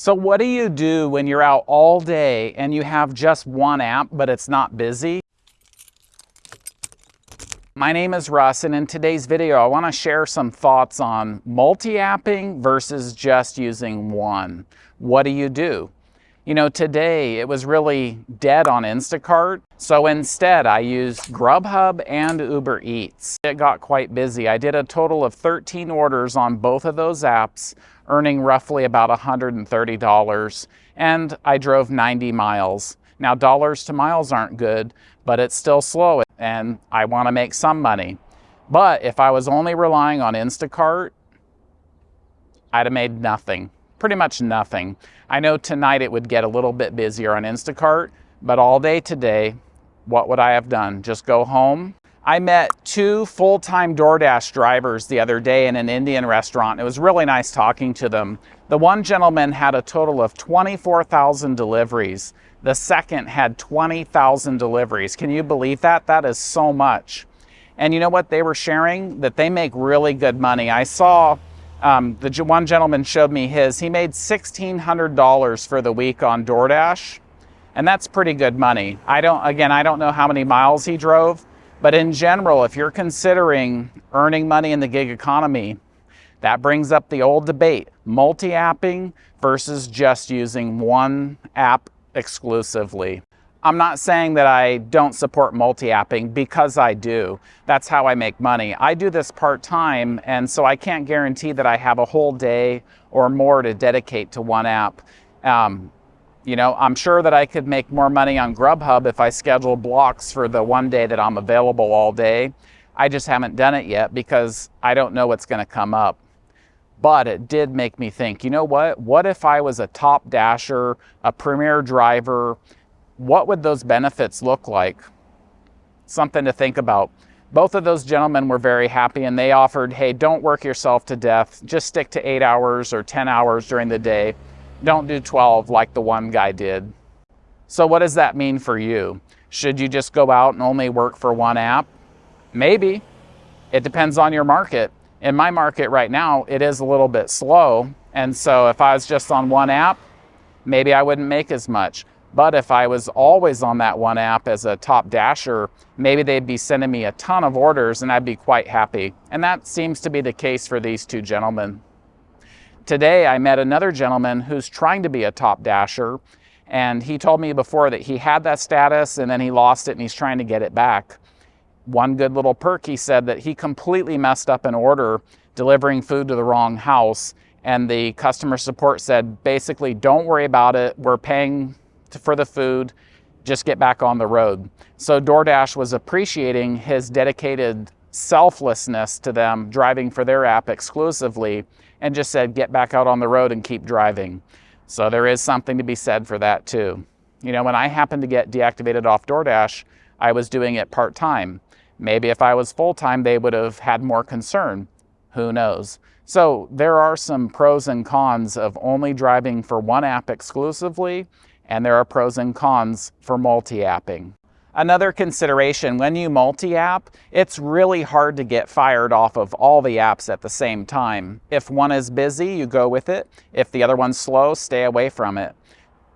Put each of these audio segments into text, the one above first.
So what do you do when you're out all day and you have just one app, but it's not busy? My name is Russ, and in today's video, I want to share some thoughts on multi-apping versus just using one. What do you do? You know, today it was really dead on Instacart, so instead I used Grubhub and Uber Eats. It got quite busy. I did a total of 13 orders on both of those apps, earning roughly about $130, and I drove 90 miles. Now, dollars to miles aren't good, but it's still slow, and I want to make some money. But if I was only relying on Instacart, I'd have made nothing pretty much nothing. I know tonight it would get a little bit busier on Instacart, but all day today, what would I have done? Just go home? I met two full-time DoorDash drivers the other day in an Indian restaurant. It was really nice talking to them. The one gentleman had a total of 24,000 deliveries. The second had 20,000 deliveries. Can you believe that? That is so much. And you know what they were sharing? That they make really good money. I saw um, the one gentleman showed me his. He made $1,600 for the week on DoorDash, and that's pretty good money. I don't, again, I don't know how many miles he drove, but in general, if you're considering earning money in the gig economy, that brings up the old debate, multi-apping versus just using one app exclusively. I'm not saying that I don't support multi-apping because I do. That's how I make money. I do this part-time and so I can't guarantee that I have a whole day or more to dedicate to one app. Um, you know, I'm sure that I could make more money on Grubhub if I schedule blocks for the one day that I'm available all day. I just haven't done it yet because I don't know what's going to come up. But it did make me think, you know what? What if I was a top dasher, a premier driver, what would those benefits look like? Something to think about. Both of those gentlemen were very happy and they offered, hey, don't work yourself to death. Just stick to eight hours or 10 hours during the day. Don't do 12 like the one guy did. So what does that mean for you? Should you just go out and only work for one app? Maybe. It depends on your market. In my market right now, it is a little bit slow. And so if I was just on one app, maybe I wouldn't make as much. But if I was always on that one app as a top dasher, maybe they'd be sending me a ton of orders and I'd be quite happy. And that seems to be the case for these two gentlemen. Today, I met another gentleman who's trying to be a top dasher. And he told me before that he had that status and then he lost it and he's trying to get it back. One good little perk, he said that he completely messed up an order delivering food to the wrong house. And the customer support said, basically, don't worry about it. We're paying to, for the food, just get back on the road. So DoorDash was appreciating his dedicated selflessness to them driving for their app exclusively and just said, get back out on the road and keep driving. So there is something to be said for that too. You know, when I happened to get deactivated off DoorDash, I was doing it part-time. Maybe if I was full-time, they would have had more concern. Who knows? So there are some pros and cons of only driving for one app exclusively and there are pros and cons for multi-apping. Another consideration, when you multi-app, it's really hard to get fired off of all the apps at the same time. If one is busy, you go with it. If the other one's slow, stay away from it.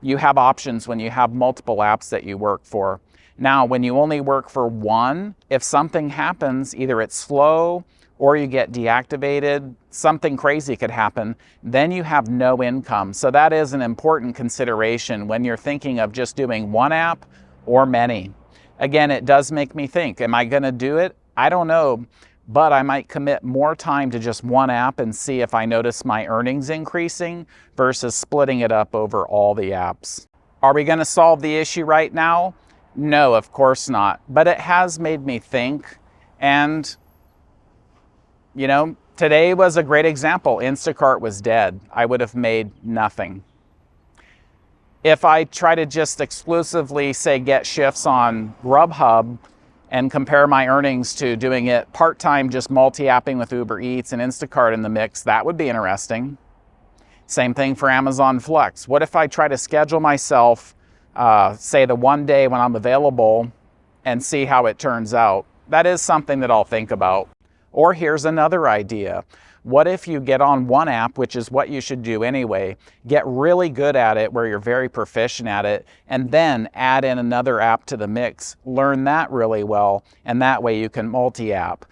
You have options when you have multiple apps that you work for. Now, when you only work for one, if something happens, either it's slow or you get deactivated, something crazy could happen, then you have no income. So that is an important consideration when you're thinking of just doing one app or many. Again, it does make me think, am I gonna do it? I don't know, but I might commit more time to just one app and see if I notice my earnings increasing versus splitting it up over all the apps. Are we gonna solve the issue right now? No, of course not, but it has made me think and you know, today was a great example. Instacart was dead. I would have made nothing. If I try to just exclusively say get shifts on Grubhub and compare my earnings to doing it part-time, just multi-apping with Uber Eats and Instacart in the mix, that would be interesting. Same thing for Amazon Flex. What if I try to schedule myself, uh, say the one day when I'm available and see how it turns out? That is something that I'll think about. Or here's another idea. What if you get on one app, which is what you should do anyway, get really good at it where you're very proficient at it, and then add in another app to the mix, learn that really well, and that way you can multi-app.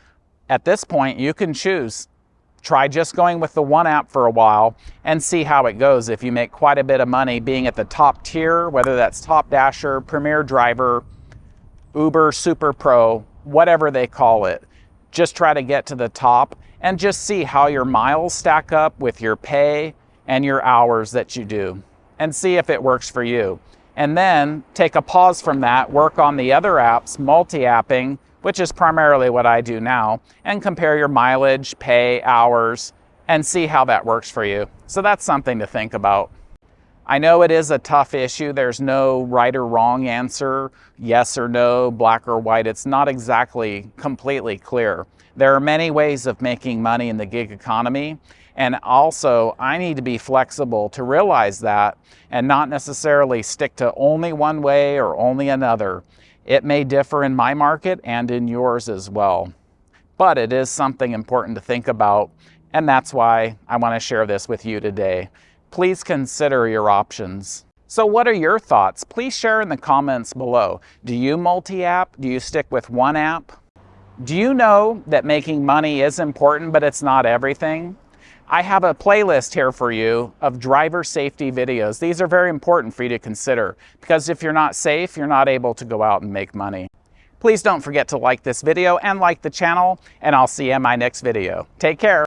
At this point, you can choose try just going with the one app for a while and see how it goes. If you make quite a bit of money being at the top tier, whether that's Top Dasher, Premier Driver, Uber Super Pro, whatever they call it, just try to get to the top and just see how your miles stack up with your pay and your hours that you do and see if it works for you. And then take a pause from that, work on the other apps, multi-apping, which is primarily what I do now, and compare your mileage, pay, hours, and see how that works for you. So that's something to think about. I know it is a tough issue. There's no right or wrong answer, yes or no, black or white. It's not exactly completely clear. There are many ways of making money in the gig economy. And also, I need to be flexible to realize that and not necessarily stick to only one way or only another. It may differ in my market and in yours as well. But it is something important to think about, and that's why I want to share this with you today please consider your options. So what are your thoughts? Please share in the comments below. Do you multi-app? Do you stick with one app? Do you know that making money is important, but it's not everything? I have a playlist here for you of driver safety videos. These are very important for you to consider because if you're not safe, you're not able to go out and make money. Please don't forget to like this video and like the channel, and I'll see you in my next video. Take care.